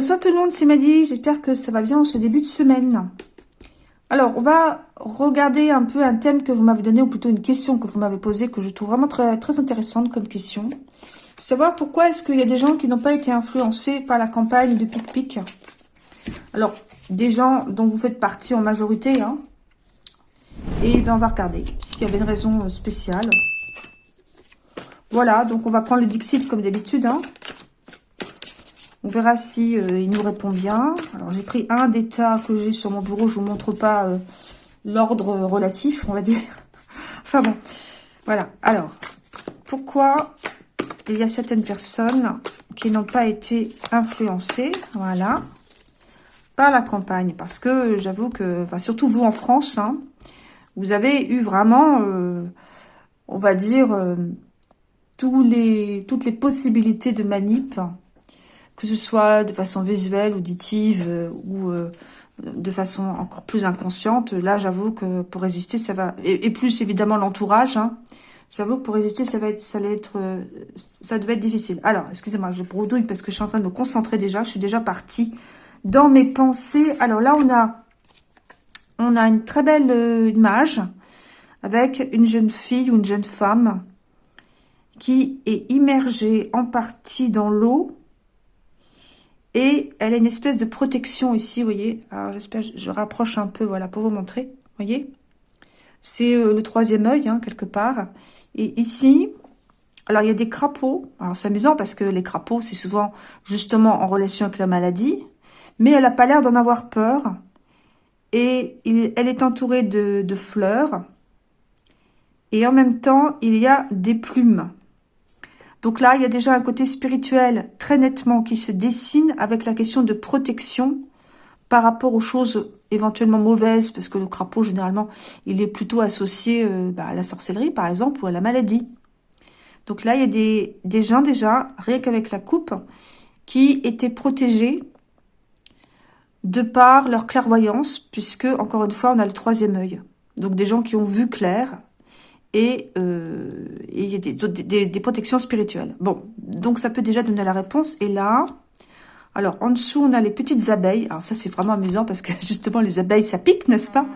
Bonsoir tout le monde, c'est Maddy. J'espère que ça va bien en ce début de semaine. Alors, on va regarder un peu un thème que vous m'avez donné, ou plutôt une question que vous m'avez posée, que je trouve vraiment très, intéressante comme question. Savoir pourquoi est-ce qu'il y a des gens qui n'ont pas été influencés par la campagne de Pic Pic. Alors, des gens dont vous faites partie en majorité, hein. Et ben, on va regarder s'il y avait une raison euh, spéciale. Voilà, donc on va prendre le Dixit comme d'habitude, hein. On verra si euh, il nous répond bien. Alors, j'ai pris un d'état que j'ai sur mon bureau. Je vous montre pas euh, l'ordre relatif, on va dire. enfin bon, voilà. Alors, pourquoi il y a certaines personnes qui n'ont pas été influencées, voilà, par la campagne Parce que j'avoue que, enfin, surtout vous en France, hein, vous avez eu vraiment, euh, on va dire, toutes les possibilités de manip que ce soit de façon visuelle, auditive euh, ou euh, de façon encore plus inconsciente. Là, j'avoue que pour résister, ça va... Et, plus, évidemment, l'entourage. Hein. J'avoue que pour résister, ça va être, ça allait être, euh, ça devait être difficile. Alors, excusez-moi, je bredouille parce que je suis en train de me concentrer déjà. Je suis déjà partie dans mes pensées. Alors là, on a, on a une très belle image avec une jeune fille ou une jeune femme qui est immergée en partie dans l'eau et elle a une espèce de protection ici, vous voyez. Alors, j'espère, je rapproche un peu, voilà, pour vous montrer. Vous voyez C'est euh, le troisième œil, hein, quelque part. Et ici, alors il y a des crapauds. Alors, c'est amusant parce que les crapauds, c'est souvent justement en relation avec la maladie. Mais elle n'a pas l'air d'en avoir peur. Et elle est entourée de, de fleurs. Et en même temps, il y a des plumes. Donc là, il y a déjà un côté spirituel très nettement qui se dessine avec la question de protection par rapport aux choses éventuellement mauvaises, parce que le crapaud, généralement, il est plutôt associé euh, bah, à la sorcellerie, par exemple, ou à la maladie. Donc là, il y a des, des gens déjà, rien qu'avec la coupe, qui étaient protégés de par leur clairvoyance, puisque, encore une fois, on a le troisième œil. Donc des gens qui ont vu clair, et euh, il y a des, des, protections spirituelles. Bon, donc ça peut déjà donner la réponse. Et là, alors en dessous, on a les petites abeilles. Alors ça, c'est vraiment amusant parce que justement, les abeilles, ça pique, n'est-ce pas?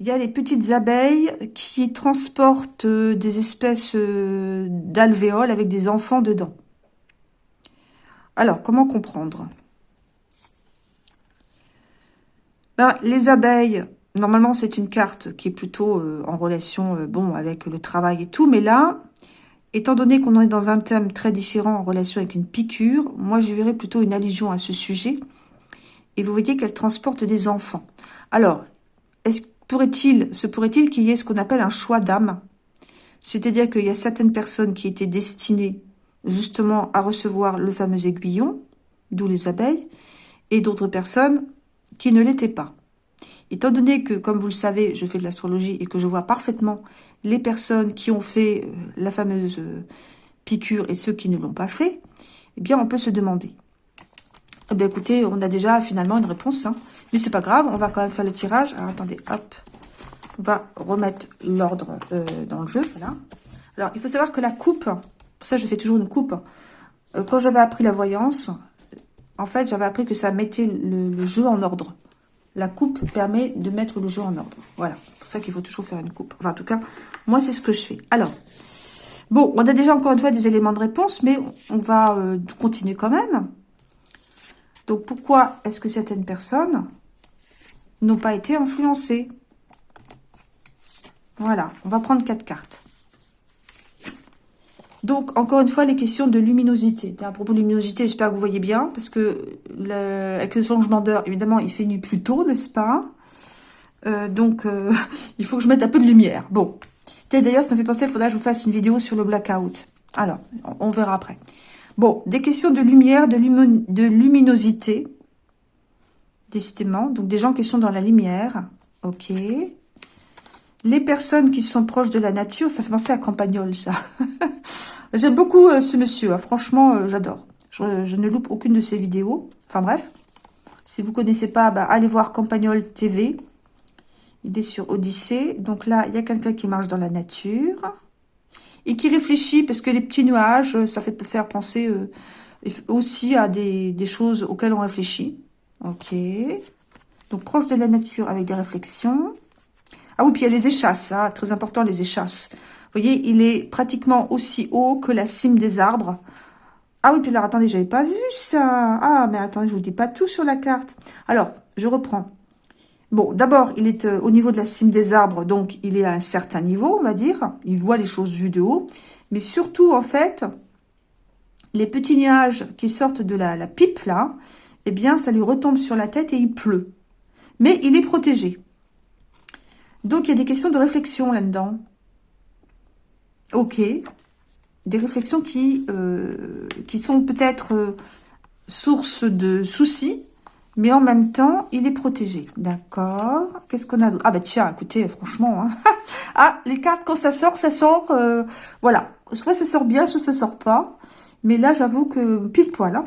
Il y a les petites abeilles qui transportent euh, des espèces euh, d'alvéoles avec des enfants dedans. Alors, comment comprendre? Ben, Les abeilles, Normalement, c'est une carte qui est plutôt euh, en relation euh, bon avec le travail et tout. Mais là, étant donné qu'on est dans un thème très différent en relation avec une piqûre, moi, je verrais plutôt une allusion à ce sujet. Et vous voyez qu'elle transporte des enfants. Alors, pourrait-il, se pourrait-il qu'il y ait ce qu'on appelle un choix d'âme? C'est-à-dire qu'il y a certaines personnes qui étaient destinées justement à recevoir le fameux aiguillon, d'où les abeilles, et d'autres personnes qui ne l'étaient pas. Étant donné que, comme vous le savez, je fais de l'astrologie et que je vois parfaitement les personnes qui ont fait euh, la fameuse euh, piqûre et ceux qui ne l'ont pas fait, eh bien, on peut se demander. Eh bien, écoutez, on a déjà finalement une réponse. Hein. Mais c'est pas grave, on va quand même faire le tirage. Alors, attendez, hop. On va remettre l'ordre euh, dans le jeu, voilà. Alors, il faut savoir que la coupe, pour ça, je fais toujours une coupe. quand j'avais appris la voyance, en fait, j'avais appris que ça mettait le jeu en ordre. La coupe permet de mettre le jeu en ordre. Voilà, c'est pour ça qu'il faut toujours faire une coupe. Enfin, en tout cas, moi, c'est ce que je fais. Alors, bon, on a déjà encore une fois des éléments de réponse, mais on va euh, continuer quand même. Donc, pourquoi est-ce que certaines personnes n'ont pas été influencées? Voilà, on va prendre quatre cartes. Donc, encore une fois, les questions de luminosité. À propos de luminosité, j'espère que vous voyez bien, parce que le, avec le changement d'heure, évidemment, il fait nuit plus tôt, n'est-ce pas? Euh, Donc, euh, il faut que je mette un peu de lumière. Bon. D'ailleurs, ça me fait penser, il faudra que je vous fasse une vidéo sur le blackout. Alors, on verra après. Bon, des questions de lumière, de, de luminosité, décidément. Donc, des gens qui sont dans la lumière. Ok. Les personnes qui sont proches de la nature, ça fait penser à Campagnol, ça. J'aime beaucoup euh, ce monsieur, hein. franchement, euh, j'adore. Je, ne loupe aucune de ses vidéos. Enfin bref, si vous connaissez pas, bah, allez voir Campagnol TV. Il est sur Odyssée. Donc là, il y a quelqu'un qui marche dans la nature et qui réfléchit parce que les petits nuages, euh, ça fait faire penser aussi à des, des choses auxquelles on réfléchit. Ok. Donc, proche de la nature avec des réflexions. Ah oui, puis il y a les échasses, hein, très important, les échasses. Vous voyez, il est pratiquement aussi haut que la cime des arbres. Ah oui, puis alors, attendez, j'avais pas vu ça. Ah, mais attendez, je vous dis pas tout sur la carte. Alors, je reprends. Bon, d'abord, il est euh, au niveau de la cime des arbres, donc il est à un certain niveau, on va dire. Il voit les choses vues de haut. Mais surtout, en fait, les petits nuages qui sortent de la, la pipe, là, eh bien, ça lui retombe sur la tête et il pleut. Mais il est protégé. Donc, il y a des questions de réflexion là-dedans. Ok. Des réflexions qui, euh, sont peut-être euh, source de soucis, mais en même temps, il est protégé. D'accord. Qu'est-ce qu'on a Ah bah tiens, écoutez, franchement. Hein. ah, les cartes, quand ça sort, ça sort. Euh, voilà. Soit ça sort bien, soit ça sort pas. Mais là, j'avoue que pile poil. Hein.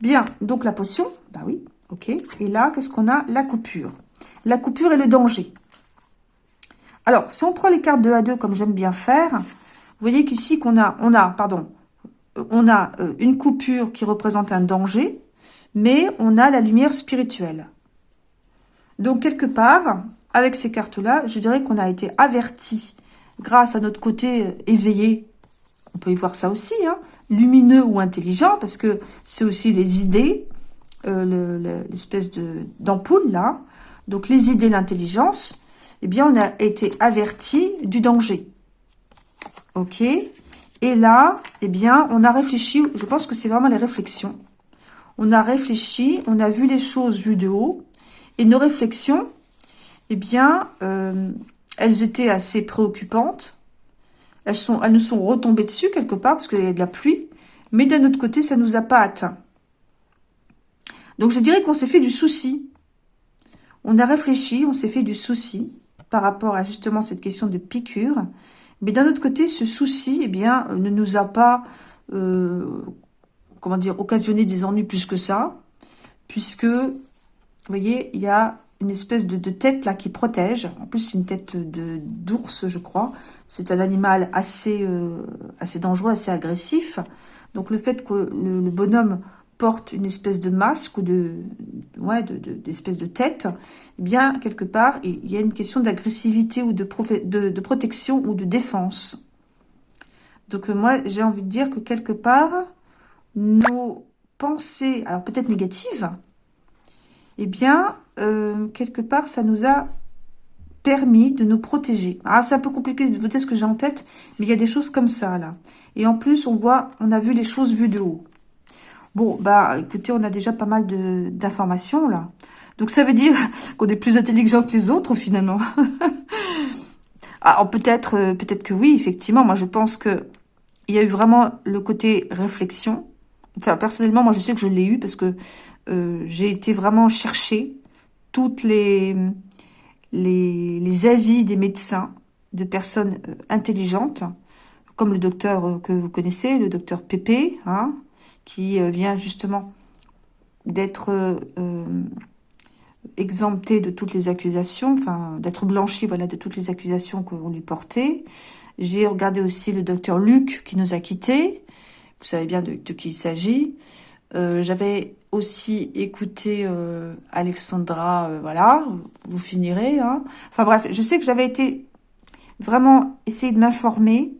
Bien, donc la potion. Bah oui, ok. Et là, qu'est-ce qu'on a? La coupure. La coupure et le danger. Alors, si on prend les cartes 2 à 2, comme j'aime bien faire, vous voyez qu'ici, qu'on a, on a, pardon, on a euh, une coupure qui représente un danger, mais on a la lumière spirituelle. Donc, quelque part, avec ces cartes-là, je dirais qu'on a été averti grâce à notre côté euh, éveillé. On peut y voir ça aussi, hein, lumineux ou intelligent, parce que c'est aussi les idées, euh, l'espèce d'ampoule, là. Donc, les idées, l'intelligence eh bien, on a été averti du danger. Ok Et là, eh bien, on a réfléchi, je pense que c'est vraiment les réflexions. On a réfléchi, on a vu les choses vues de haut, et nos réflexions, eh bien, euh, elles étaient assez préoccupantes. Elles, elles nous sont retombées dessus quelque part, parce qu'il y a de la pluie, mais d'un autre côté, ça ne nous a pas atteint. Donc, je dirais qu'on s'est fait du souci. On a réfléchi, on s'est fait du souci par rapport à justement cette question de piqûre. Mais d'un autre côté, ce souci, eh bien, ne nous a pas, euh, comment dire, occasionné des ennuis plus que ça, puisque, vous voyez, il y a une espèce de, tête là qui protège. En plus, c'est une tête d'ours, je crois. C'est un animal euh, assez dangereux, assez agressif. Donc, le fait que le bonhomme porte une espèce de masque ou de ouais d'espèce de, tête, eh bien quelque part il y a une question d'agressivité ou de, protection ou de défense. Donc euh, moi j'ai envie de dire que quelque part nos pensées, alors peut-être négatives, eh bien euh, quelque part ça nous a permis de nous protéger. Ah, c'est un peu compliqué de vous dire ce que j'ai en tête, mais il y a des choses comme ça, là. Et en plus, on voit, on a vu les choses vues de haut. Bon, bah, écoutez, on a déjà pas mal d'informations, là. Donc, ça veut dire qu'on est plus intelligent que les autres, finalement. Alors, peut-être euh, peut-être que oui, effectivement. Moi, je pense que il y a eu vraiment le côté réflexion. Enfin, personnellement, moi, je sais que je l'ai eu parce que euh, j'ai été vraiment chercher toutes les, les, les, avis des médecins, de personnes euh, intelligentes, comme le docteur que vous connaissez, le docteur Pépé, hein, qui euh, vient justement d'être euh, exempté de toutes les accusations, enfin d'être blanchi voilà, de toutes les accusations qu'on lui portait. J'ai regardé aussi le docteur Luc qui nous a quittés. Vous savez bien de, qui il s'agit. Euh, j'avais aussi écouté Alexandra, voilà, vous finirez. Hein. Enfin bref, je sais que j'avais été vraiment essayer de m'informer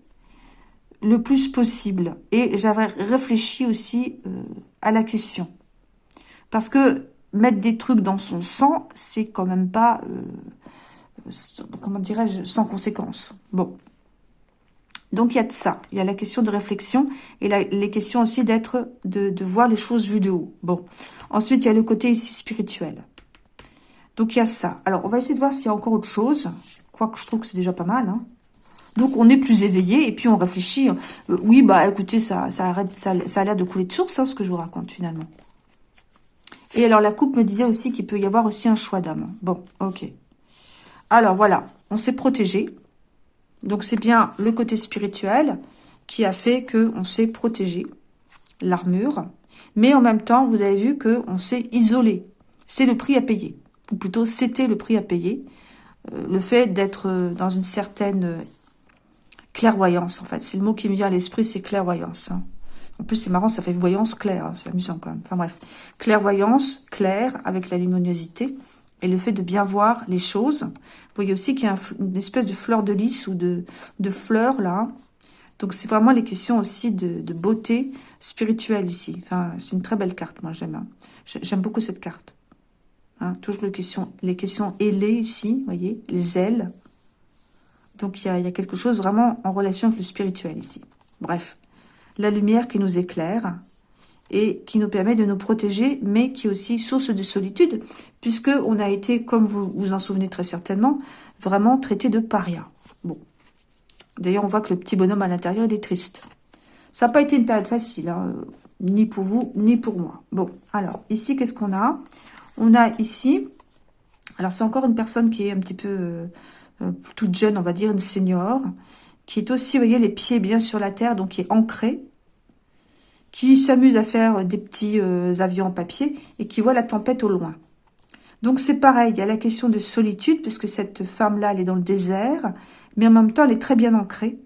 le plus possible. Et j'avais réfléchi aussi euh, à la question. Parce que mettre des trucs dans son sang, c'est quand même pas, euh, comment dirais-je, sans conséquence. Bon. Donc, il y a de ça. Il y a la question de réflexion et les questions aussi d'être, de, de voir les choses vues de haut. Bon. Ensuite, il y a le côté ici spirituel. Donc, il y a ça. Alors, on va essayer de voir s'il y a encore autre chose. Quoique, je trouve que c'est déjà pas mal, hein. Donc on est plus éveillé et puis on réfléchit. Euh, oui, bah écoutez, ça, ça, arrête, ça, a l'air de couler de source, hein, ce que je vous raconte finalement. Et alors la coupe me disait aussi qu'il peut y avoir aussi un choix d'âme. Bon, ok. Alors voilà, on s'est protégé. Donc c'est bien le côté spirituel qui a fait que on s'est protégé, l'armure. Mais en même temps, vous avez vu que on s'est isolé. C'est le prix à payer. Ou plutôt, c'était le prix à payer. Euh, le fait d'être euh, dans une certaine clairvoyance, en fait. C'est le mot qui me vient à l'esprit, c'est clairvoyance. Hein. En plus, c'est marrant, ça fait voyance claire. Hein, c'est amusant quand même. Enfin bref. Clairvoyance, claire, avec la luminosité. Et le fait de bien voir les choses. Vous voyez aussi qu'il y a une espèce de fleur de lys ou de, de fleurs là. Donc c'est vraiment les questions aussi de, beauté spirituelle ici. Enfin, c'est une très belle carte, moi j'aime. Hein. J'aime beaucoup cette carte. Hein, toujours les questions, les questions ailées ici, vous voyez, les ailes. Donc il y a, quelque chose vraiment en relation avec le spirituel ici. Bref, la lumière qui nous éclaire et qui nous permet de nous protéger, mais qui est aussi source de solitude, puisque on a été, comme vous vous en souvenez très certainement, vraiment traité de paria. Bon. D'ailleurs, on voit que le petit bonhomme à l'intérieur, il est triste. Ça n'a pas été une période facile, hein, ni pour vous, ni pour moi. Bon, alors, ici, qu'est-ce qu'on a? On a ici, alors c'est encore une personne qui est un petit peu euh, toute jeune, on va dire, une senior, qui est aussi, vous voyez, les pieds bien sur la terre, donc qui est ancrée, qui s'amuse à faire des petits euh, avions en papier et qui voit la tempête au loin. Donc c'est pareil, il y a la question de solitude, puisque cette femme-là, elle est dans le désert, mais en même temps, elle est très bien ancrée.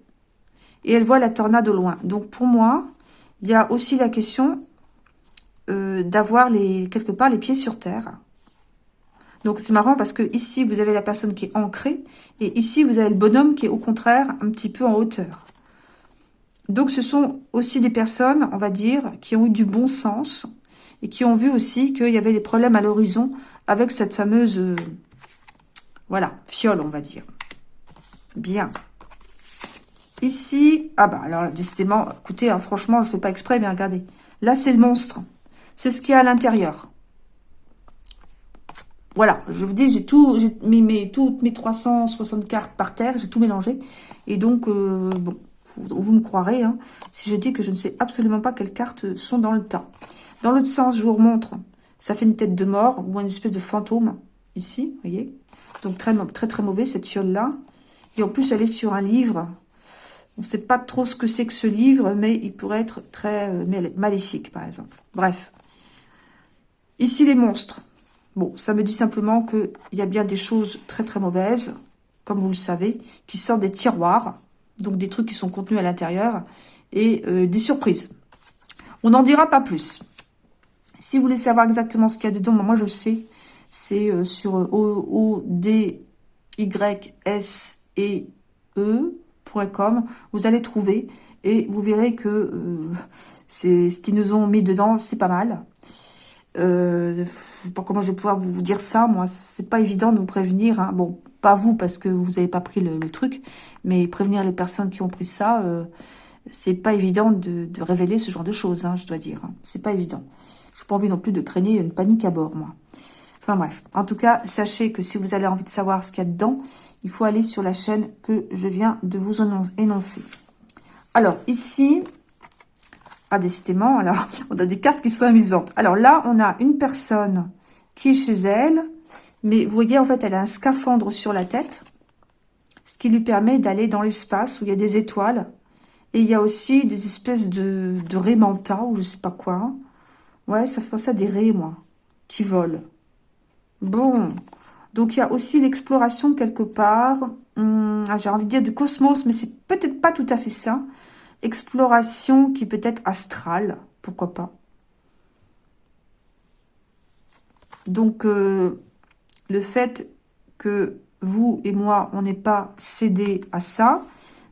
Et elle voit la tornade au loin. Donc pour moi, il y a aussi la question euh, d'avoir les quelque part les pieds sur terre. Donc c'est marrant parce que ici, vous avez la personne qui est ancrée, et ici, vous avez le bonhomme qui est au contraire un petit peu en hauteur. Donc ce sont aussi des personnes, on va dire, qui ont eu du bon sens, et qui ont vu aussi qu'il y avait des problèmes à l'horizon avec cette fameuse, euh, voilà, fiole, on va dire. Bien. Ici, ah bah alors décidément, écoutez, hein, franchement, je ne fais pas exprès, mais regardez. Là, c'est le monstre. C'est ce qu'il y a à l'intérieur. Voilà, je vous dis, j'ai tout, mis mes, toutes mes 360 cartes par terre, j'ai tout mélangé. Et donc, euh, bon, vous, me croirez, hein, si je dis que je ne sais absolument pas quelles cartes sont dans le tas. Dans l'autre sens, je vous remontre, ça fait une tête de mort ou une espèce de fantôme, ici, vous voyez. Donc, très, très, très mauvais, cette fiole-là. Et en plus, elle est sur un livre. On ne sait pas trop ce que c'est que ce livre, mais il pourrait être très euh, maléfique, par exemple. Bref. Ici, les monstres. Bon, ça me dit simplement qu'il y a bien des choses très très mauvaises, comme vous le savez, qui sortent des tiroirs, donc des trucs qui sont contenus à l'intérieur, et euh, des surprises. On n'en dira pas plus. Si vous voulez savoir exactement ce qu'il y a dedans, moi je sais, c'est euh, sur O, D, Y, S, E, E.com, vous allez trouver, et vous verrez que euh, c'est ce qu'ils nous ont mis dedans, c'est pas mal. Euh, comment je vais pouvoir vous, dire ça, moi. C'est pas évident de vous prévenir. Hein. Bon, pas vous, parce que vous n'avez pas pris le, truc, mais prévenir les personnes qui ont pris ça, euh, c'est pas évident de, révéler ce genre de choses, hein, je dois dire. Hein. C'est pas évident. Je n'ai pas envie non plus de craigner une panique à bord, moi. Enfin bref, en tout cas, sachez que si vous avez envie de savoir ce qu'il y a dedans, il faut aller sur la chaîne que je viens de vous énoncer. Alors, ici, ah, décidément, alors, on a des cartes qui sont amusantes. Alors là, on a une personne qui est chez elle, mais vous voyez, en fait, elle a un scaphandre sur la tête, ce qui lui permet d'aller dans l'espace où il y a des étoiles. Et il y a aussi des espèces de, de raies ou je sais pas quoi. Ouais, ça fait penser à des raies, moi, qui volent. Bon, donc il y a aussi l'exploration quelque part. Hum, ah, j'ai envie de dire du cosmos, mais c'est peut-être pas tout à fait ça exploration qui peut être astrale, pourquoi pas. Donc, euh, le fait que vous et moi, on n'ait pas cédé à ça,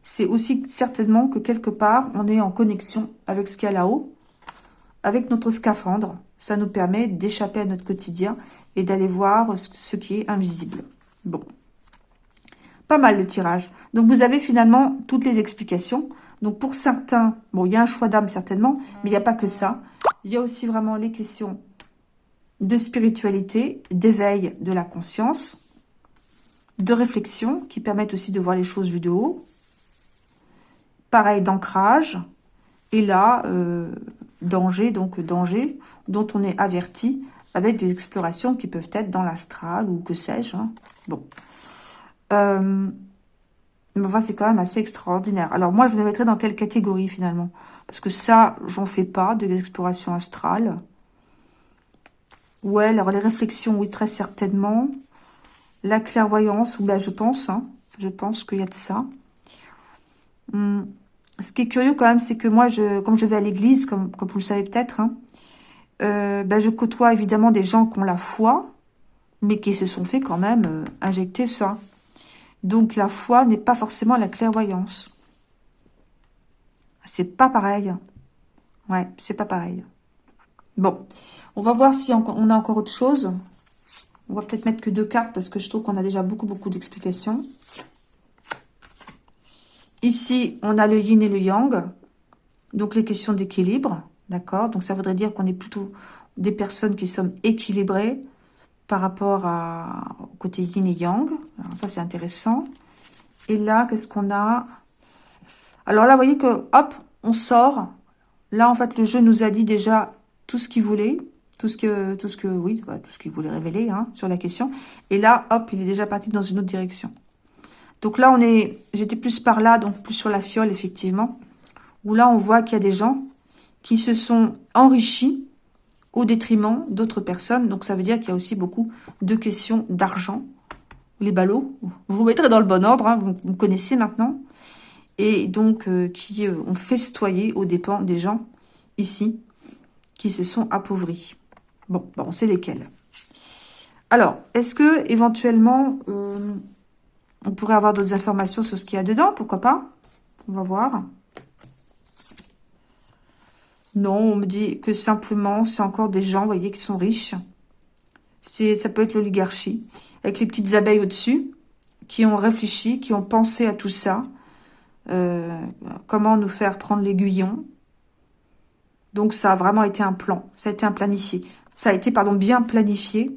c'est aussi certainement que quelque part, on est en connexion avec ce qu'il y a là-haut, avec notre scaphandre. Ça nous permet d'échapper à notre quotidien et d'aller voir ce qui est invisible. Bon. Pas mal le tirage. Donc, vous avez finalement toutes les explications. Donc pour certains, bon, il y a un choix d'âme certainement, mais il n'y a pas que ça. Il y a aussi vraiment les questions de spiritualité, d'éveil de la conscience, de réflexion, qui permettent aussi de voir les choses vues de haut. Pareil, d'ancrage. Et là, euh, danger, donc danger, dont on est averti avec des explorations qui peuvent être dans l'astral ou que sais-je. Hein. Bon. Euh, mais c'est quand même assez extraordinaire. Alors moi, je me mettrais dans quelle catégorie finalement? Parce que ça, j'en fais pas, de l'exploration astrale. Ouais, alors les réflexions, oui, très certainement. La clairvoyance, ben, je pense, hein, je pense qu'il y a de ça. Hmm. ce qui est curieux quand même, c'est que moi, je, comme je vais à l'église, comme, comme vous le savez peut-être, hein, euh, ben je côtoie évidemment des gens qui ont la foi, mais qui se sont fait quand même euh, injecter ça. Donc la foi n'est pas forcément la clairvoyance. C'est pas pareil. Ouais, c'est pas pareil. Bon, on va voir si on a encore autre chose. On va peut-être mettre que deux cartes parce que je trouve qu'on a déjà beaucoup, beaucoup d'explications. Ici, on a le yin et le yang. Donc, les questions d'équilibre. D'accord? Donc, ça voudrait dire qu'on est plutôt des personnes qui sont équilibrées par rapport à, au côté yin et yang. Ça, c'est intéressant. Et là, qu'est-ce qu'on a? Alors là, vous voyez que, hop, on sort. Là, en fait, le jeu nous a dit déjà tout ce qu'il voulait. Tout ce que, tout ce que, oui, tout ce qu'il voulait révéler hein, sur la question. Et là, hop, il est déjà parti dans une autre direction. Donc là, on est, j'étais plus par là, donc plus sur la fiole, effectivement. Où là, on voit qu'il y a des gens qui se sont enrichis au détriment d'autres personnes. Donc ça veut dire qu'il y a aussi beaucoup de questions d'argent. Les ballots, vous vous mettrez dans le bon ordre, hein, vous, connaissez maintenant. Et donc, euh, qui euh, ont festoyé aux dépens des gens ici, qui se sont appauvris. Bon, on sait lesquels. Alors, est-ce que éventuellement, euh, on pourrait avoir d'autres informations sur ce qu'il y a dedans, pourquoi pas? On va voir. Non, on me dit que simplement, c'est encore des gens, vous voyez, qui sont riches. Ça peut être l'oligarchie, avec les petites abeilles au-dessus, qui ont réfléchi, qui ont pensé à tout ça. Euh, comment nous faire prendre l'aiguillon. Donc, ça a vraiment été un plan. Ça a été un planifié. Ça a été, pardon, bien planifié.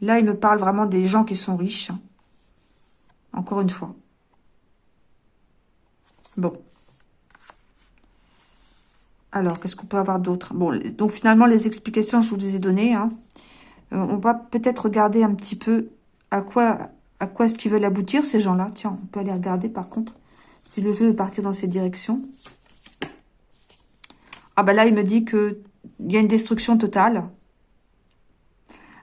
Là, il me parle vraiment des gens qui sont riches. Encore une fois. Bon. Alors, qu'est-ce qu'on peut avoir d'autre? Bon, donc finalement, les explications, je vous les ai données. Hein. Euh, on va peut-être regarder un petit peu à quoi, à quoi est-ce qu'ils veulent aboutir, ces gens-là. Tiens, on peut aller regarder, par contre, si le jeu veut partir dans cette direction. Ah bah là, il me dit qu'il y a une destruction totale.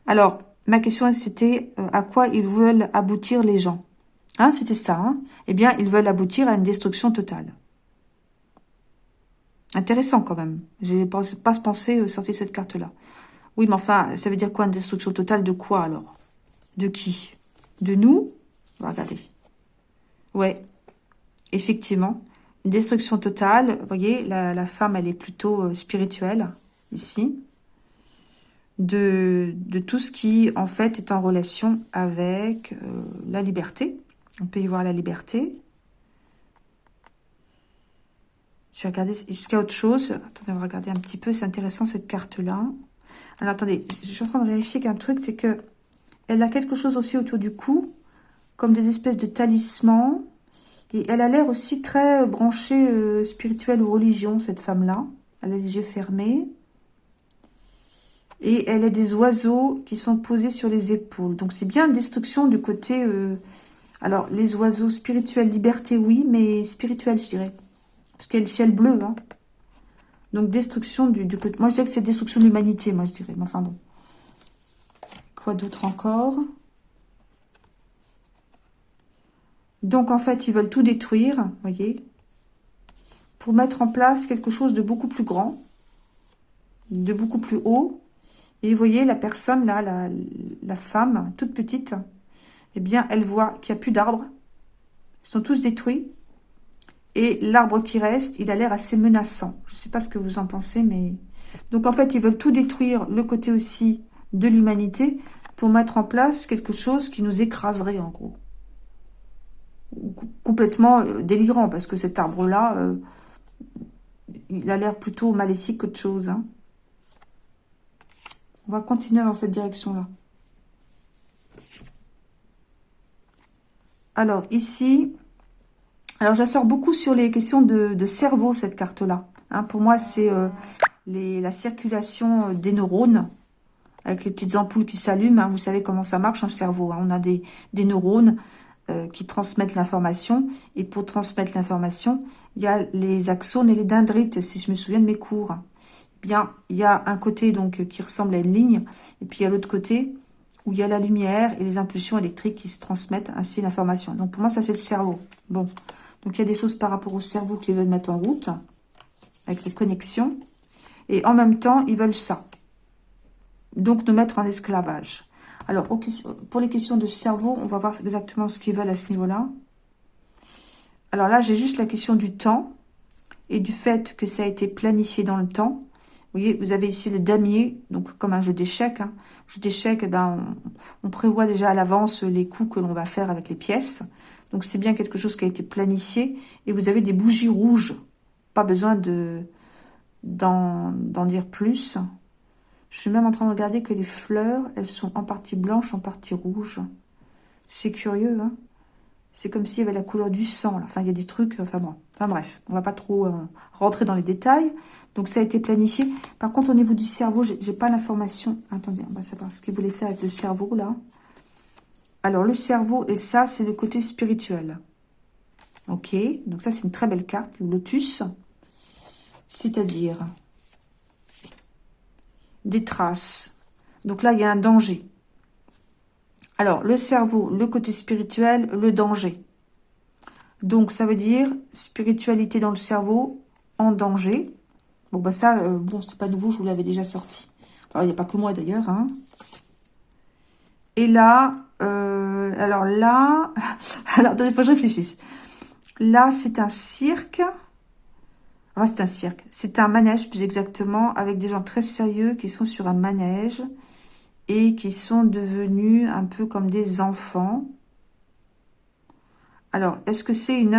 Alors, ma question, c'était euh, à quoi ils veulent aboutir les gens? Hein, c'était ça. Hein? Eh bien, ils veulent aboutir à une destruction totale. Intéressant quand même. J'ai pas, pas pensé euh, sortir cette carte-là. Oui, mais enfin, ça veut dire quoi une destruction totale de quoi alors? De qui? De nous? Regarder. Ouais, effectivement. Une destruction totale. Vous voyez, la, femme, elle est plutôt euh, spirituelle, ici. De, de, tout ce qui, en fait, est en relation avec euh, la liberté. On peut y voir la liberté. Je vais regarder jusqu'à autre chose. Attendez, on va regarder un petit peu. C'est intéressant cette carte-là. Alors attendez, je suis en train de vérifier qu'un truc, c'est que elle a quelque chose aussi autour du cou, comme des espèces de talismans. Et elle a l'air aussi très euh, branchée euh, spirituelle ou religion, cette femme-là. Elle a les yeux fermés. Et elle a des oiseaux qui sont posés sur les épaules. Donc c'est bien une destruction du côté euh, alors, les oiseaux spirituels, liberté, oui, mais spirituel, je dirais. Parce qu'il y a le ciel bleu, hein. Donc, destruction du, du côté... Moi, je dirais que c'est destruction de l'humanité, moi, je dirais. Mais enfin, bon. Quoi d'autre encore? Donc, en fait, ils veulent tout détruire, vous voyez Pour mettre en place quelque chose de beaucoup plus grand, de beaucoup plus haut. Et vous voyez, la personne, là, la, la femme, toute petite eh bien, elle voit qu'il n'y a plus d'arbres. Ils sont tous détruits. Et l'arbre qui reste, il a l'air assez menaçant. Je ne sais pas ce que vous en pensez, mais... Donc, en fait, ils veulent tout détruire, le côté aussi de l'humanité, pour mettre en place quelque chose qui nous écraserait, en gros. Complètement euh, délirant, parce que cet arbre-là, euh, il a l'air plutôt maléfique qu'autre chose. Hein. On va continuer dans cette direction-là. Alors, ici, alors je sors beaucoup sur les questions de, cerveau, cette carte-là. Hein, pour moi, c'est euh, la circulation euh, des neurones avec les petites ampoules qui s'allument. Hein. vous savez comment ça marche un cerveau. Hein. on a des, neurones euh, qui transmettent l'information. Et pour transmettre l'information, il y a les axones et les dendrites, si je me souviens de mes cours. Bien, il y a un côté qui ressemble à une ligne, et puis il y a l'autre côté où il y a la lumière et les impulsions électriques qui se transmettent ainsi l'information. Donc pour moi, ça c'est le cerveau. Bon, Donc, il y a des choses par rapport au cerveau qu'ils veulent mettre en route, avec les connexions. Et en même temps, ils veulent ça. Donc, nous mettre en esclavage. Alors, pour les questions de cerveau, on va voir exactement ce qu'ils veulent à ce niveau-là. Alors là, j'ai juste la question du temps et du fait que ça a été planifié dans le temps. Vous voyez, vous avez ici le damier, donc comme un jeu d'échecs. Hein. Jeu d'échecs, eh ben, on, prévoit déjà à l'avance les coups que l'on va faire avec les pièces. Donc c'est bien quelque chose qui a été planifié. Et vous avez des bougies rouges. Pas besoin de d'en dire plus. Je suis même en train de regarder que les fleurs, elles sont en partie blanches, en partie rouges. C'est curieux, hein c'est comme s'il y avait la couleur du sang. Enfin, il y a des trucs... Enfin bon, enfin bref, on va pas trop euh, rentrer dans les détails. Donc, ça a été planifié. Par contre, au niveau du cerveau, j'ai pas l'information. Attendez, on va savoir ce qu'il voulait faire avec le cerveau, là. Alors, le cerveau, et ça, c'est le côté spirituel. Ok, donc ça, c'est une très belle carte, le lotus. C'est-à-dire des traces. Donc là, il y a un danger. Alors, le cerveau, le côté spirituel, le danger. Donc, ça veut dire spiritualité dans le cerveau, en danger. Bon, bah ça, euh, bon, c'est pas nouveau, je vous l'avais déjà sorti. Enfin, il n'y a pas que moi d'ailleurs. Hein. Et là, euh, alors là, alors, il faut que je réfléchisse. Là, c'est un cirque. Enfin, c'est un cirque. C'est un manège, plus exactement, avec des gens très sérieux qui sont sur un manège et qui sont devenus un peu comme des enfants. Alors, est-ce que c'est une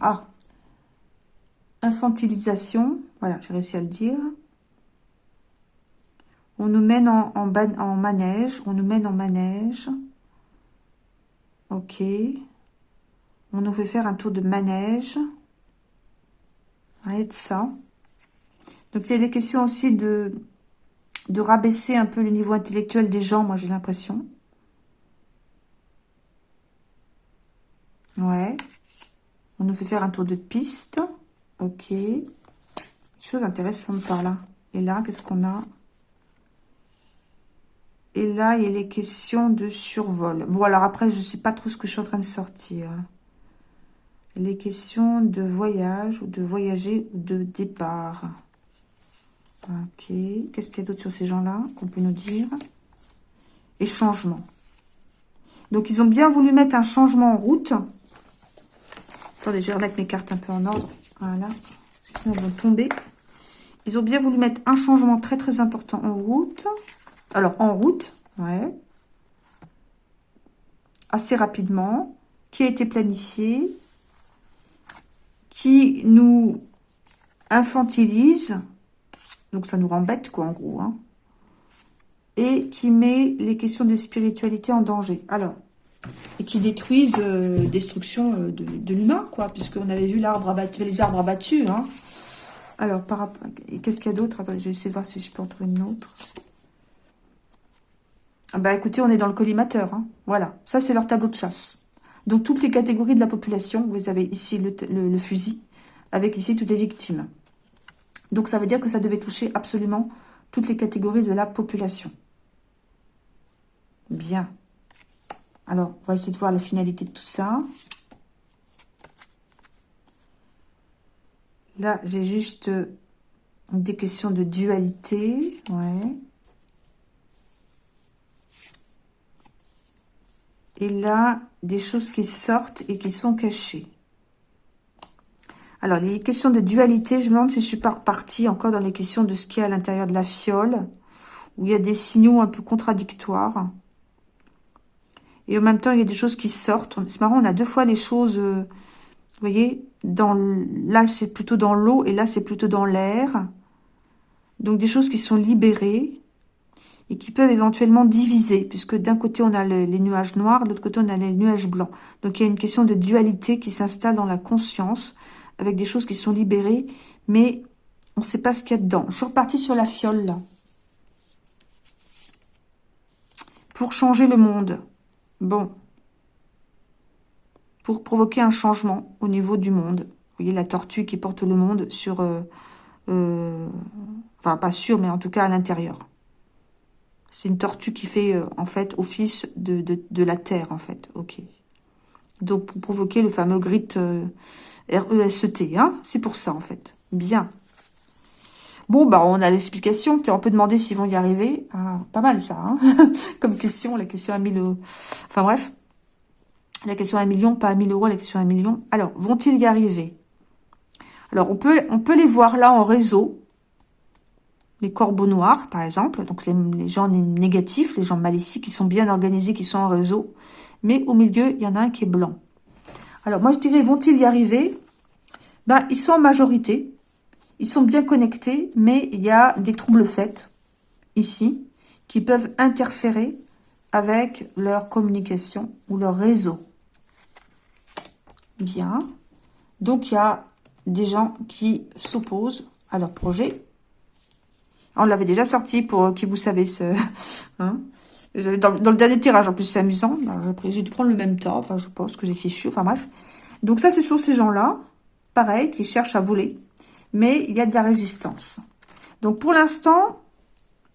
ah, infantilisation? Voilà, j'ai réussi à le dire. On nous mène en, manège, on nous mène en manège. Ok. On nous fait faire un tour de manège. Arrête ça. Donc, il y a des questions aussi de de rabaisser un peu le niveau intellectuel des gens, moi j'ai l'impression. Ouais. On nous fait faire un tour de piste. Ok. Chose intéressante par là. Et là, qu'est-ce qu'on a? Et là, il y a les questions de survol. Bon, alors après, je ne sais pas trop ce que je suis en train de sortir. Les questions de voyage, ou de voyager, ou de départ. Ok. Qu'est-ce qu'il y a d'autre sur ces gens-là qu'on peut nous dire? Et changement. Donc, ils ont bien voulu mettre un changement en route. Attendez, je vais remettre mes cartes un peu en ordre. Voilà. Sinon, elles vont tomber. Ils ont bien voulu mettre un changement très, très important en route. Alors, en route, ouais. Assez rapidement. Qui a été planifié? Qui nous infantilise donc ça nous rend quoi, en gros. Hein. Et qui met les questions de spiritualité en danger. Alors, et qui détruisent euh, destruction euh, de, l'humain, quoi, puisqu'on avait vu l'arbre abattu, les arbres abattus. Hein. Alors, par qu'est-ce qu'il y a d'autre? Je vais essayer de voir si je peux en trouver une autre. Ah bah écoutez, on est dans le collimateur. Hein. Voilà, ça c'est leur tableau de chasse. Donc toutes les catégories de la population, vous avez ici le fusil, avec ici toutes les victimes. Donc, ça veut dire que ça devait toucher absolument toutes les catégories de la population. Bien. Alors, on va essayer de voir la finalité de tout ça. Là, j'ai juste des questions de dualité. Ouais. Et là, des choses qui sortent et qui sont cachées. Alors, les questions de dualité, je me demande si je suis pas repartie encore dans les questions de ce qu'il y a à l'intérieur de la fiole, où il y a des signaux un peu contradictoires. Et en même temps, il y a des choses qui sortent. C'est marrant, on a deux fois les choses, euh, vous voyez, dans là, c'est plutôt dans l'eau, et là, c'est plutôt dans l'air. Donc, des choses qui sont libérées et qui peuvent éventuellement diviser, puisque d'un côté, on a les nuages noirs, de l'autre côté, on a les nuages blancs. Donc, il y a une question de dualité qui s'installe dans la conscience, avec des choses qui sont libérées, mais on ne sait pas ce qu'il y a dedans. Je suis repartie sur la fiole, là. Pour changer le monde. Bon. Pour provoquer un changement au niveau du monde. Vous voyez la tortue qui porte le monde sur... Euh, euh, enfin, pas sur, mais en tout cas à l'intérieur. C'est une tortue qui fait, euh, en fait, office de, de, la terre, en fait. Ok. Donc, pour provoquer le fameux grit euh, R-E-S-E-T. Hein C'est pour ça, en fait. Bien. Bon, bah, on a l'explication. On peut demander s'ils vont y arriver. Ah, pas mal, ça, hein Comme question, la question à 1000 euros. Enfin, bref. La question à 1 million, pas à 1000 euros, la question à 1 million. Alors, vont-ils y arriver? Alors, on peut, on peut les voir là en réseau. Les corbeaux noirs, par exemple. Donc, les, gens négatifs, les gens maléfiques, qui sont bien organisés, qui sont en réseau. Mais au milieu, il y en a un qui est blanc. Alors, moi, je dirais, vont-ils y arriver? Ben, ils sont en majorité. Ils sont bien connectés, mais il y a des troubles faits, ici, qui peuvent interférer avec leur communication ou leur réseau. Bien. Donc, il y a des gens qui s'opposent à leur projet. On l'avait déjà sorti pour qui vous savez ce... Hein dans, le dernier tirage, en plus, c'est amusant. J'ai dû prendre le même temps. Enfin, je pense que j'ai fichu. Enfin, bref. Donc, ça, c'est sur ces gens-là. Pareil, qui cherchent à voler. Mais il y a de la résistance. Donc, pour l'instant,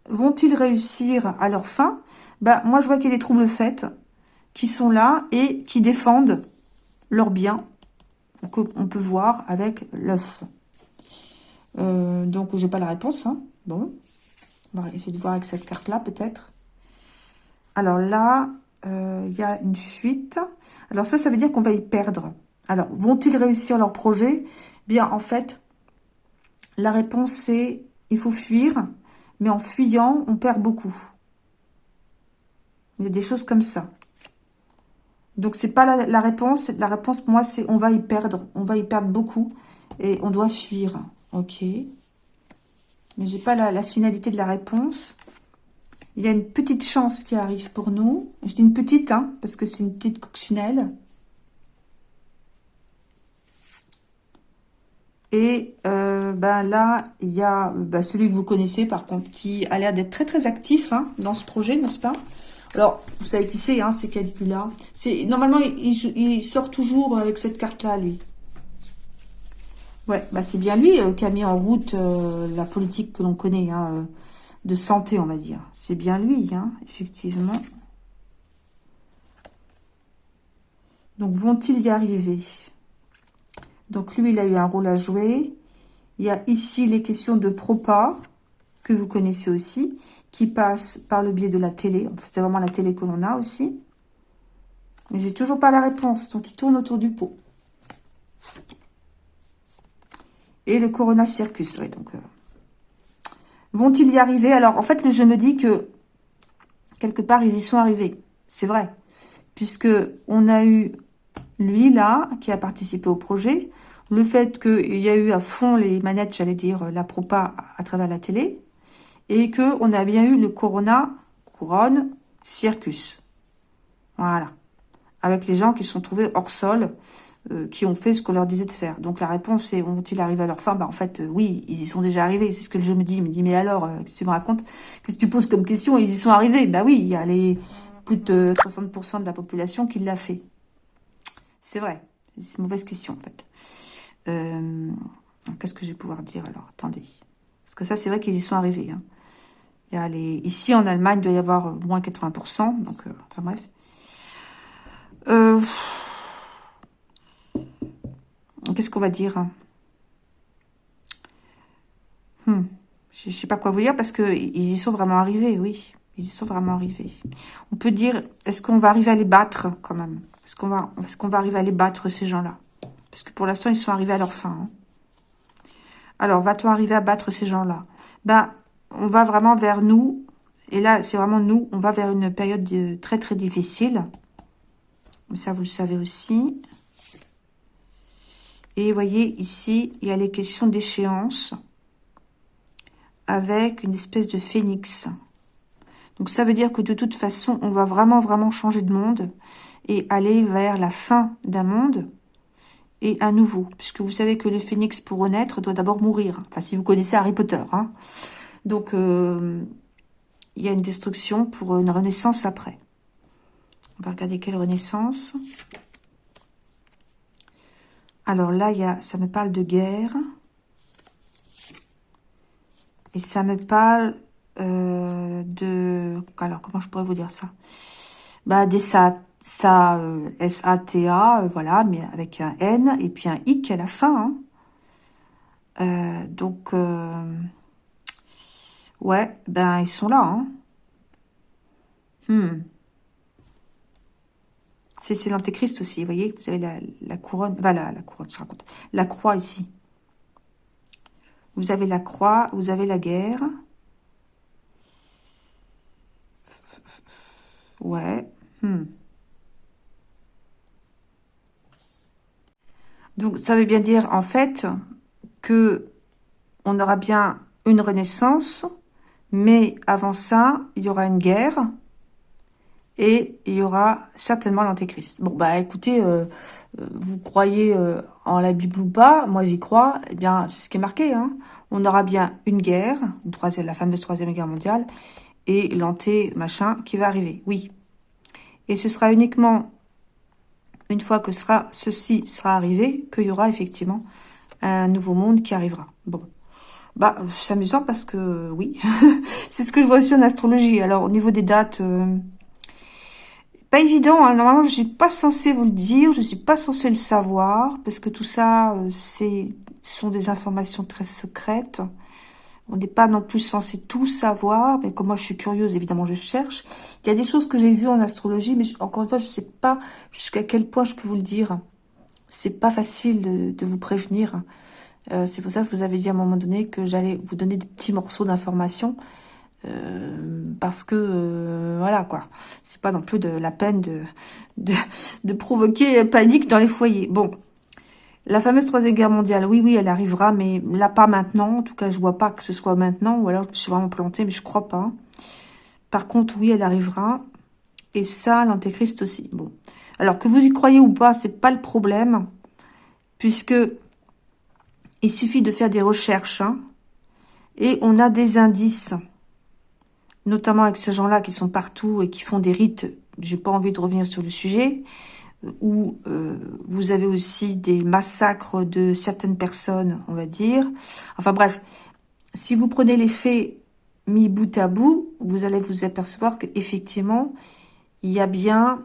vont-ils réussir à leur fin? Ben, Moi, je vois qu'il y a des troubles faits qui sont là et qui défendent leurs biens. On peut voir avec l'œuf. Euh, donc, j'ai pas la réponse. Hein. Bon. On va essayer de voir avec cette carte-là, peut-être. Alors là, euh, il y a une fuite. Alors ça, ça veut dire qu'on va y perdre. Alors, vont-ils réussir leur projet? Bien, en fait, la réponse c'est il faut fuir, mais en fuyant, on perd beaucoup. Il y a des choses comme ça. Donc, c'est pas la, réponse. La réponse, moi, c'est on va y perdre. On va y perdre beaucoup et on doit fuir. Ok. Mais j'ai pas la, finalité de la réponse. Il y a une petite chance qui arrive pour nous. Je dis une petite, hein, parce que c'est une petite coccinelle. Et euh, ben là, il y a ben, celui que vous connaissez, par contre, qui a l'air d'être très très actif hein, dans ce projet, n'est-ce pas? Alors, vous savez qui c'est, hein, c'est Caligula. Normalement, il, sort toujours avec cette carte-là, lui. Ouais, bah c'est bien lui euh, qui a mis en route euh, la politique que l'on connaît, hein, de santé, on va dire. C'est bien lui, hein, effectivement. Donc, vont-ils y arriver? Donc, lui, il a eu un rôle à jouer. Il y a ici les questions de propa, que vous connaissez aussi, qui passent par le biais de la télé. C'est vraiment la télé que l'on a aussi. Mais j'ai toujours pas la réponse, donc il tourne autour du pot. Et le Corona Circus, donc... Euh, Vont-ils y arriver? Alors, en fait, jeu me dit que, quelque part, ils y sont arrivés. C'est vrai. Puisque on a eu lui, là, qui a participé au projet. Le fait qu'il y a eu à fond les manettes, j'allais dire, la propa à travers la télé. Et que on a bien eu le Corona, Couronne, Circus. Voilà. Avec les gens qui se sont trouvés hors sol euh, qui ont fait ce qu'on leur disait de faire. Donc la réponse est, ont-ils arrivé à leur fin? Bah en fait, euh, oui, ils y sont déjà arrivés. C'est ce que le jeu me dit. Il me dit, mais alors, euh, qu'est-ce que tu me racontes? Qu'est-ce que tu poses comme question? Ils y sont arrivés. Bah oui, il y a les plus de 60% de la population qui l'a fait. C'est vrai. C'est une mauvaise question, en fait. Qu'est-ce que je vais pouvoir dire alors? Attendez. Parce que ça, c'est vrai qu'ils y sont arrivés. Hein. Il y a les... Ici, en Allemagne, il doit y avoir moins 80%. Donc, enfin bref. Euh... Qu'est-ce qu'on va dire? Hmm. Je ne sais pas quoi vous dire parce qu'ils y sont vraiment arrivés, oui. Ils y sont vraiment arrivés. On peut dire, est-ce qu'on va arriver à les battre quand même? Est-ce qu'on va, est va arriver à les battre, ces gens-là? Parce que pour l'instant, ils sont arrivés à leur fin. Hein. Alors, va-t-on arriver à battre ces gens-là? Ben, on va vraiment vers nous. Et là, c'est vraiment nous. On va vers une période très, très difficile. Ça, vous le savez aussi. Et vous voyez, ici, il y a les questions d'échéance avec une espèce de phénix. Donc, ça veut dire que de toute façon, on va vraiment, vraiment changer de monde et aller vers la fin d'un monde et un nouveau. Puisque vous savez que le phénix, pour renaître, doit d'abord mourir. Enfin, si vous connaissez Harry Potter. Hein. Donc, euh, il y a une destruction pour une renaissance après. On va regarder quelle renaissance. Alors là, il y a, ça me parle de guerre. Et ça me parle euh, de... Alors, comment je pourrais vous dire ça? Bah, des, ça, S-A-T-A, voilà, mais avec un N et puis un I à la fin. Hein. donc, ouais, ben ils sont là. Hein. Hmm. C'est l'antéchrist aussi, vous voyez, vous avez la, couronne, voilà, la couronne, je raconte, la croix ici. Vous avez la croix, vous avez la guerre. Ouais. Hmm. Donc, ça veut bien dire, en fait, que on aura bien une renaissance, mais avant ça, il y aura une guerre et il y aura certainement l'antéchrist. Bon, bah écoutez, euh, euh, vous croyez euh, en la Bible ou pas, moi j'y crois, eh bien c'est ce qui est marqué. Hein. On aura bien une guerre, la fameuse troisième guerre mondiale, et l'anté machin qui va arriver, oui. Et ce sera uniquement une fois que sera, ceci sera arrivé, qu'il y aura effectivement un nouveau monde qui arrivera. Bon, bah c'est amusant parce que oui, c'est ce que je vois aussi en astrologie. Alors au niveau des dates pas évident, hein. normalement je suis pas censée vous le dire, je suis pas censée le savoir, parce que tout ça, euh, c'est sont des informations très secrètes. On n'est pas non plus censé tout savoir, mais comme moi je suis curieuse, évidemment je cherche. Il y a des choses que j'ai vues en astrologie, mais encore une fois, je sais pas jusqu'à quel point je peux vous le dire. C'est pas facile de, vous prévenir. Euh, c'est pour ça que vous avez dit à un moment donné que j'allais vous donner des petits morceaux d'informations. Euh, parce que euh, voilà quoi, c'est pas non plus de la peine de, de, de provoquer panique dans les foyers. Bon, la fameuse troisième guerre mondiale, oui, oui, elle arrivera, mais là, pas maintenant. En tout cas, je vois pas que ce soit maintenant, ou alors je suis vraiment plantée, mais je crois pas. Par contre, oui, elle arrivera. Et ça, l'antéchrist aussi. Bon. Alors, que vous y croyez ou pas, c'est pas le problème, puisque il suffit de faire des recherches, hein, et on a des indices notamment avec ces gens-là qui sont partout et qui font des rites, j'ai pas envie de revenir sur le sujet, où euh, vous avez aussi des massacres de certaines personnes, on va dire. Enfin bref, si vous prenez les faits mis bout à bout, vous allez vous apercevoir qu'effectivement, il y a bien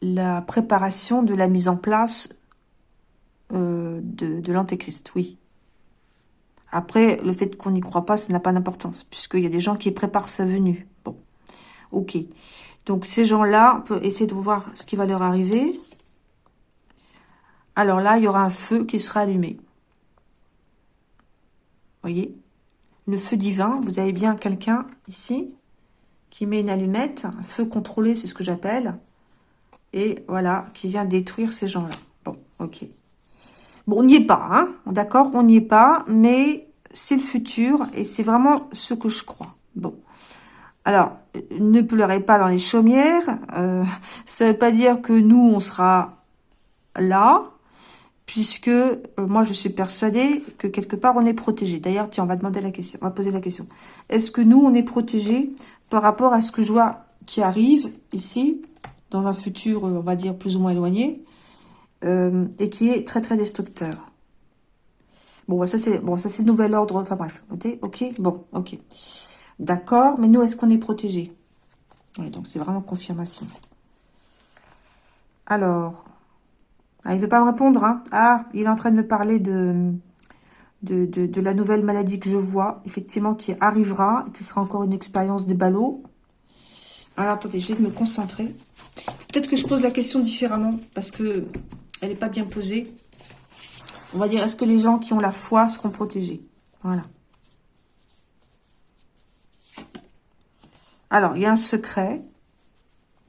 la préparation de la mise en place euh, de, de l'antéchrist, oui. Après, le fait qu'on n'y croit pas, ça n'a pas d'importance, puisqu'il y a des gens qui préparent sa venue. Bon, ok. Donc, ces gens-là, on peut essayer de voir ce qui va leur arriver. Alors là, il y aura un feu qui sera allumé. voyez? Le feu divin, vous avez bien quelqu'un ici qui met une allumette, un feu contrôlé, c'est ce que j'appelle. Et voilà, qui vient détruire ces gens-là. Bon, ok. Bon, on n'y est pas, hein D'accord, on n'y est pas, mais c'est le futur et c'est vraiment ce que je crois. Bon. Alors, ne pleurez pas dans les chaumières. Euh, ça ne veut pas dire que nous, on sera là, puisque euh, moi, je suis persuadée que quelque part, on est protégé. D'ailleurs, tiens, on va demander la question, on va poser la question. Est-ce que nous, on est protégé par rapport à ce que je vois qui arrive ici, dans un futur, on va dire, plus ou moins éloigné euh, et qui est très très destructeur. Bon, bah, ça c'est bon, ça c'est nouvel ordre. Enfin bref, ok, bon, ok, d'accord. Mais nous, est-ce qu'on est protégé Donc c'est vraiment confirmation. Alors, ah, il ne veut pas me répondre. Hein ah, il est en train de me parler de de, de, la nouvelle maladie que je vois, effectivement, qui arrivera, qui sera encore une expérience des ballots. Alors, attendez, je vais me concentrer. Peut-être que je pose la question différemment, parce que elle n'est pas bien posée. On va dire, est-ce que les gens qui ont la foi seront protégés? Voilà. Alors, il y a un secret.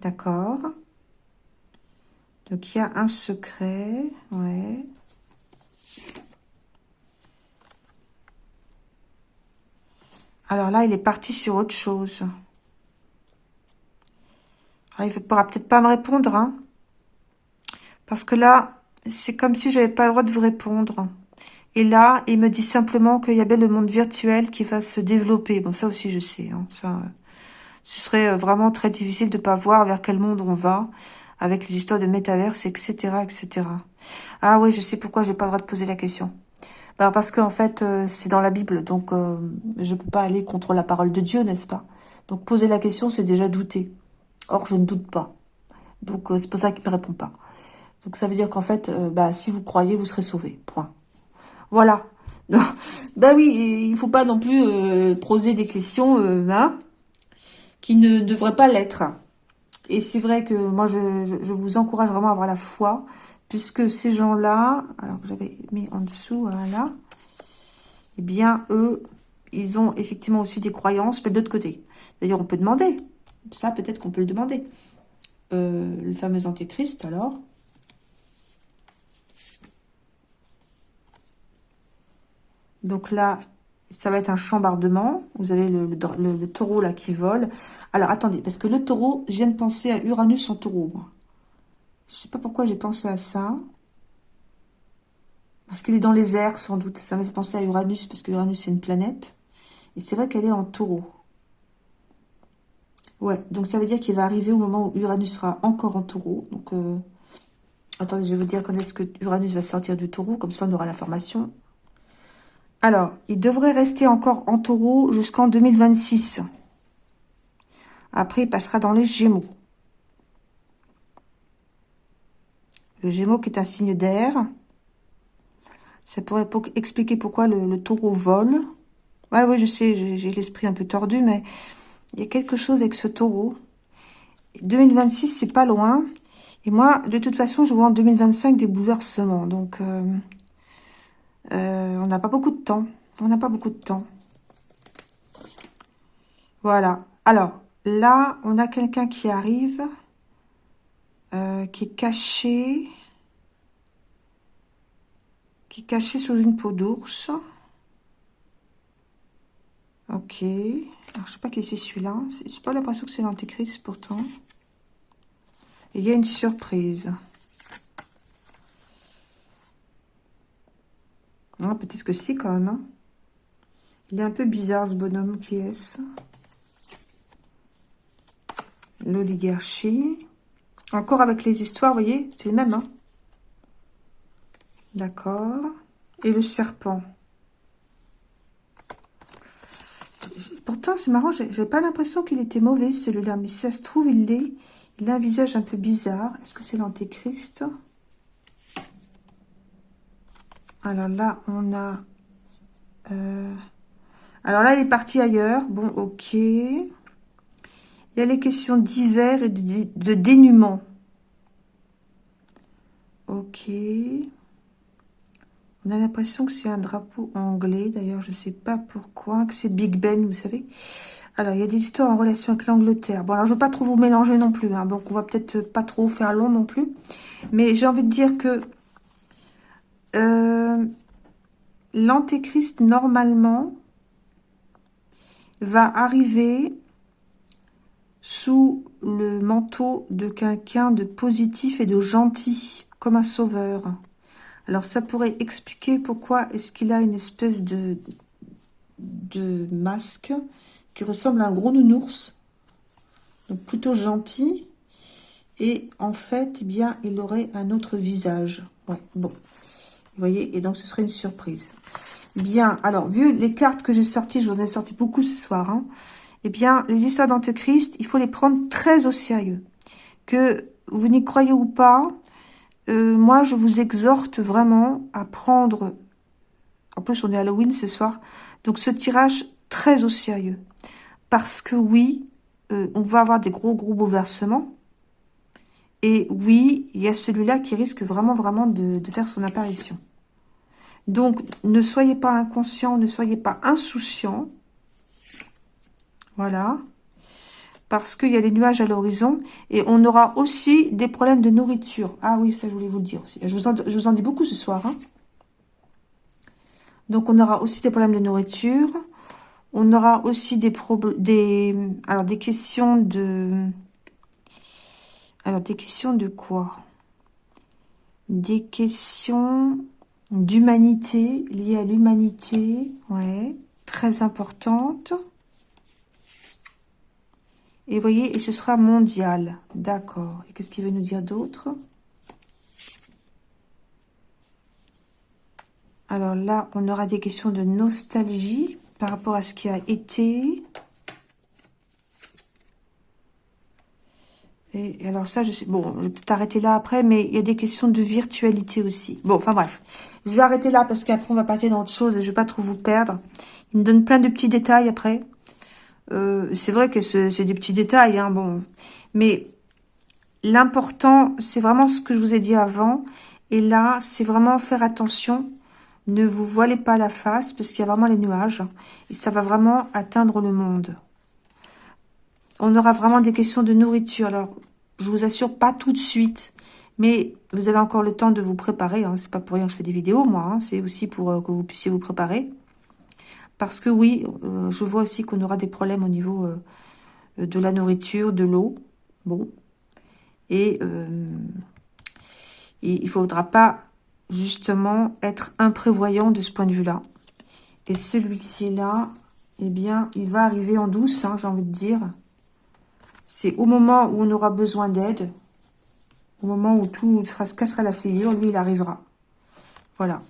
D'accord. Donc, il y a un secret. Ouais. Alors là, il est parti sur autre chose. Ah, il ne pourra peut-être pas me répondre, hein. Parce que là, c'est comme si j'avais pas le droit de vous répondre. Et là, il me dit simplement qu'il y a bien le monde virtuel qui va se développer. Bon, ça aussi, je sais. Hein. Enfin, ce serait euh, vraiment très difficile de pas voir vers quel monde on va avec les histoires de métaverse, etc., etc. Ah oui, je sais pourquoi j'ai pas le droit de poser la question. Bah, parce qu'en fait, euh, c'est dans la Bible, donc euh, je peux pas aller contre la parole de Dieu, n'est-ce pas? Donc poser la question, c'est déjà douter. Or, je ne doute pas. Donc, c'est pour ça qu'il me répond pas. Donc, ça veut dire qu'en fait, bah, si vous croyez, vous serez sauvé. Point. Voilà. bah oui, il faut pas non plus poser des questions hein, qui ne devraient pas l'être. Et c'est vrai que moi, je, je, vous encourage vraiment à avoir la foi, puisque ces gens-là, alors j'avais mis en dessous, là, eh bien, eux, ils ont effectivement aussi des croyances, mais de l'autre côté. D'ailleurs, on peut demander, ça peut-être qu'on peut le demander. Euh, le fameux antéchrist, alors Donc là, ça va être un chambardement. Vous avez le, taureau là qui vole. Alors, attendez, parce que le taureau, je viens de penser à Uranus en taureau. Je sais pas pourquoi j'ai pensé à ça. Parce qu'il est dans les airs, sans doute. Ça m'a fait penser à Uranus, parce que Uranus, c'est une planète. Et c'est vrai qu'elle est en taureau. Ouais, donc ça veut dire qu'il va arriver au moment où Uranus sera encore en taureau. Donc, euh, attendez, je vais vous dire quand est-ce que Uranus va sortir du taureau. Comme ça, on aura l'information. Alors, il devrait rester encore en taureau jusqu'en 2026. Après, il passera dans les Gémeaux. Le Gémeaux qui est un signe d'air. Ça pourrait expliquer pourquoi le, taureau vole. Ouais, oui, je sais, j'ai l'esprit un peu tordu, mais il y a quelque chose avec ce taureau. 2026, c'est pas loin. Et moi, de toute façon, je vois en 2025 des bouleversements. Donc, euh, euh, on n'a pas beaucoup de temps. On n'a pas beaucoup de temps. Voilà. Alors, là, on a quelqu'un qui arrive, euh, qui est caché, qui est caché sous une peau d'ours. Ok. Alors, je sais pas qui c'est celui-là. C'est pas l'impression que c'est l'antéchrist, pourtant. il y a une surprise. Peut-être que si, quand même. Hein. Il est un peu bizarre, ce bonhomme. Qui est-ce? L'oligarchie. Encore avec les histoires, voyez C'est le même, hein D'accord. Et le serpent. Pourtant, c'est marrant, j'ai pas l'impression qu'il était mauvais, celui-là. Mais si ça se trouve, il est... Il a un visage un peu bizarre. Est-ce que c'est l'antéchrist? Alors là, on a... Euh, alors là, il est parti ailleurs. Bon, ok. Il y a les questions d'hiver et de, dénuement. Ok. On a l'impression que c'est un drapeau anglais. D'ailleurs, je ne sais pas pourquoi. Que c'est Big Ben, vous savez. Alors, il y a des histoires en relation avec l'Angleterre. Bon, alors, je ne veux pas trop vous mélanger non plus. Hein. Donc, on va peut-être pas trop faire long non plus. Mais j'ai envie de dire que euh, l'antéchrist, normalement, va arriver sous le manteau de quelqu'un de positif et de gentil, comme un sauveur. Alors, ça pourrait expliquer pourquoi est-ce qu'il a une espèce de, masque qui ressemble à un gros nounours. Donc, plutôt gentil. Et en fait, eh bien, il aurait un autre visage. Ouais, bon. Vous voyez Et donc, ce serait une surprise. Bien, alors, vu les cartes que j'ai sorties, je vous en ai sorti beaucoup ce soir, hein, eh bien, les histoires d'Antéchrist, il faut les prendre très au sérieux. Que vous n'y croyez ou pas, euh, moi, je vous exhorte vraiment à prendre... En plus, on est Halloween ce soir. Donc, ce tirage très au sérieux. Parce que oui, euh, on va avoir des gros, gros bouleversements. Et oui, il y a celui-là qui risque vraiment, vraiment de, faire son apparition. Donc, ne soyez pas inconscient, ne soyez pas insouciant. Voilà. Parce qu'il y a les nuages à l'horizon. Et on aura aussi des problèmes de nourriture. Ah oui, ça je voulais vous le dire aussi. Je vous en, dis beaucoup ce soir. Hein. Donc, on aura aussi des problèmes de nourriture. On aura aussi des, des, alors, des questions de alors, des questions de quoi? Des questions d'humanité, liées à l'humanité, ouais, très importantes. Et vous voyez, et ce sera mondial, d'accord. Et qu'est-ce qu'il veut nous dire d'autre? Alors là, on aura des questions de nostalgie par rapport à ce qui a été. Et alors ça, je sais... Bon, je vais peut-être arrêter là après, mais il y a des questions de virtualité aussi. Bon, enfin bref. Je vais arrêter là parce qu'après, on va passer dans autre chose et je vais pas trop vous perdre. Il me donne plein de petits détails après. Euh, c'est vrai que c'est des petits détails, hein, bon. Mais l'important, c'est vraiment ce que je vous ai dit avant. Et là, c'est vraiment faire attention. Ne vous voilez pas la face parce qu'il y a vraiment les nuages. Et ça va vraiment atteindre le monde on aura vraiment des questions de nourriture. Alors, je vous assure, pas tout de suite, mais vous avez encore le temps de vous préparer. Hein. C'est pas pour rien que je fais des vidéos, moi. Hein. C'est aussi pour euh, que vous puissiez vous préparer. Parce que oui, euh, je vois aussi qu'on aura des problèmes au niveau euh, de la nourriture, de l'eau. Bon. Et, il ne faudra pas, justement, être imprévoyant de ce point de vue-là. Et celui-ci là, eh bien, il va arriver en douce, hein, j'ai envie de dire. C'est au moment où on aura besoin d'aide, au moment où tout se cassera la figure, lui, il arrivera. Voilà.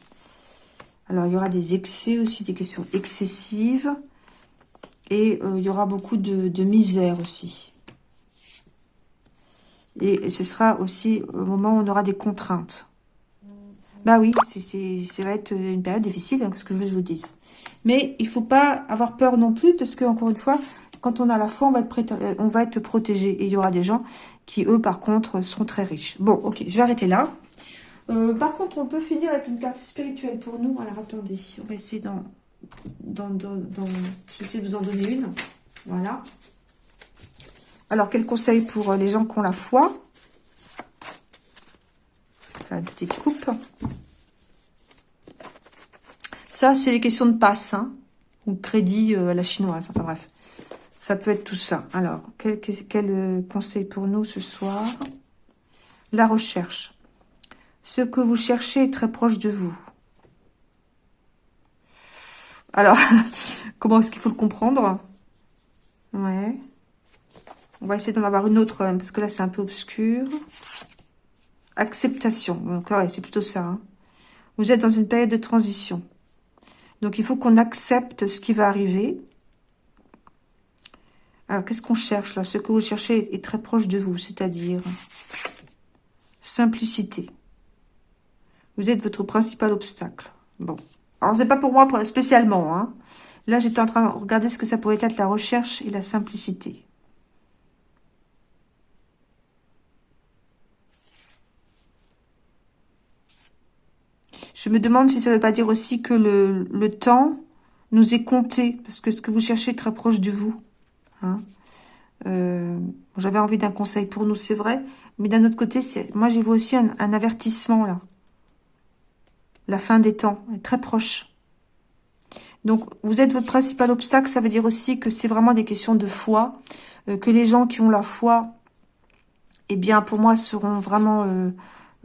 Alors, il y aura des excès aussi, des questions excessives. Et euh, il y aura beaucoup de, misère aussi. Et ce sera aussi au moment où on aura des contraintes. Bah oui, ça va être une période difficile, hein, ce que je vous dise. Mais il faut pas avoir peur non plus, parce que encore une fois, quand on a la foi, on va être, euh, on va être protégé. Et il y aura des gens qui, eux, par contre, sont très riches. Bon, ok, je vais arrêter là. Euh, par contre, on peut finir avec une carte spirituelle pour nous. Alors, attendez, on va essayer d'en... Essayer de vous en donner une. Voilà. Alors, quel conseil pour euh, les gens qui ont la foi? Une petite coupe. Ça, c'est les questions de passe, hein, ou crédit à la chinoise. Enfin, bref. Ça peut être tout ça. Alors, quel, euh, conseil pour nous ce soir? La recherche. Ce que vous cherchez est très proche de vous. Alors, comment est-ce qu'il faut le comprendre? Ouais. On va essayer d'en avoir une autre, parce que là, c'est un peu obscur. Acceptation. Donc, ouais, c'est plutôt ça. Hein. Vous êtes dans une période de transition. Donc, il faut qu'on accepte ce qui va arriver. Alors, qu'est-ce qu'on cherche là? Ce que vous cherchez est très proche de vous, c'est-à-dire simplicité. Vous êtes votre principal obstacle. Bon. Alors, c'est pas pour moi spécialement. Hein. Là, j'étais en train de regarder ce que ça pourrait être la recherche et la simplicité. Je me demande si ça ne veut pas dire aussi que le temps nous est compté, parce que ce que vous cherchez est très proche de vous. Hein. Euh, j'avais envie d'un conseil pour nous, c'est vrai. Mais d'un autre côté, moi, j'y vois aussi un, avertissement, là. La fin des temps est très proche. Donc, vous êtes votre principal obstacle. Ça veut dire aussi que c'est vraiment des questions de foi. Euh, que les gens qui ont la foi, eh bien, pour moi, seront vraiment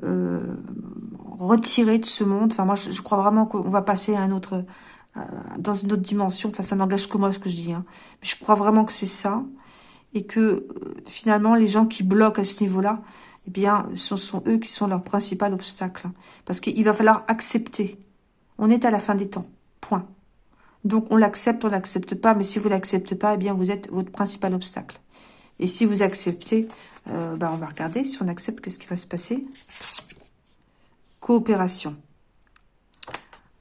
euh, retirés de ce monde. Enfin, moi, je crois vraiment qu'on va passer à un autre dans une autre dimension. Enfin, ça n'engage que moi ce que je dis. Hein. Mais je crois vraiment que c'est ça. Et que euh, finalement, les gens qui bloquent à ce niveau-là, eh bien, ce sont eux qui sont leur principal obstacle. Parce qu'il va falloir accepter. On est à la fin des temps. Point. Donc, on l'accepte, on n'accepte pas. Mais si vous l'acceptez pas, eh bien, vous êtes votre principal obstacle. Et si vous acceptez, euh, bah, on va regarder. Si on accepte, qu'est-ce qui va se passer Coopération.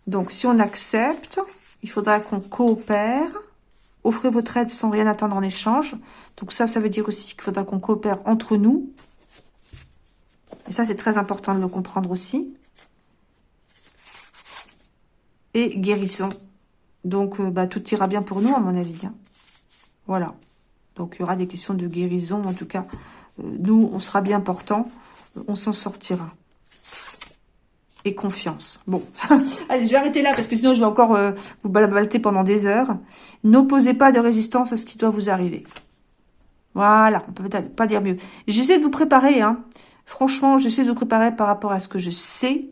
Donc, si on accepte, il faudra qu'on coopère. Offrez votre aide sans rien attendre en échange. Donc ça, ça veut dire aussi qu'il faudra qu'on coopère entre nous. Et ça, c'est très important de le comprendre aussi. Et guérison. Donc, euh, bah, tout ira bien pour nous, à mon avis. Hein. Voilà. Donc, il y aura des questions de guérison. En tout cas, euh, nous, on sera bien portant. on s'en sortira confiance. Bon, allez, je vais arrêter là parce que sinon je vais encore euh, vous balabalter pendant des heures. N'opposez pas de résistance à ce qui doit vous arriver. Voilà, on peut peut-être pas dire mieux. J'essaie de vous préparer, hein. Franchement, j'essaie de vous préparer par rapport à ce que je sais,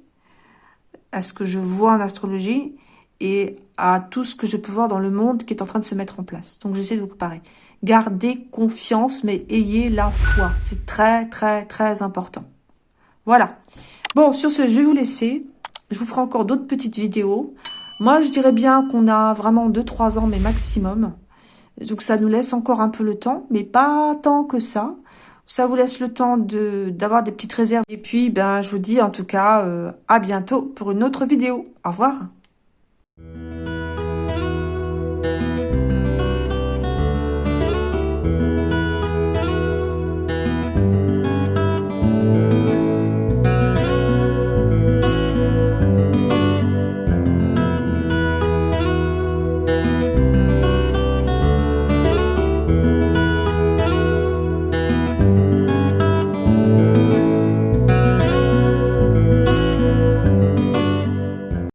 à ce que je vois en astrologie et à tout ce que je peux voir dans le monde qui est en train de se mettre en place. Donc, j'essaie de vous préparer. Gardez confiance, mais ayez la foi. C'est très, très, très important. Voilà. Bon, sur ce, je vais vous laisser. Je vous ferai encore d'autres petites vidéos. Moi, je dirais bien qu'on a vraiment 2-3 ans, mais maximum. Donc, ça nous laisse encore un peu le temps, mais pas tant que ça. Ça vous laisse le temps de d'avoir des petites réserves. Et puis, ben, je vous dis en tout cas à bientôt pour une autre vidéo. Au revoir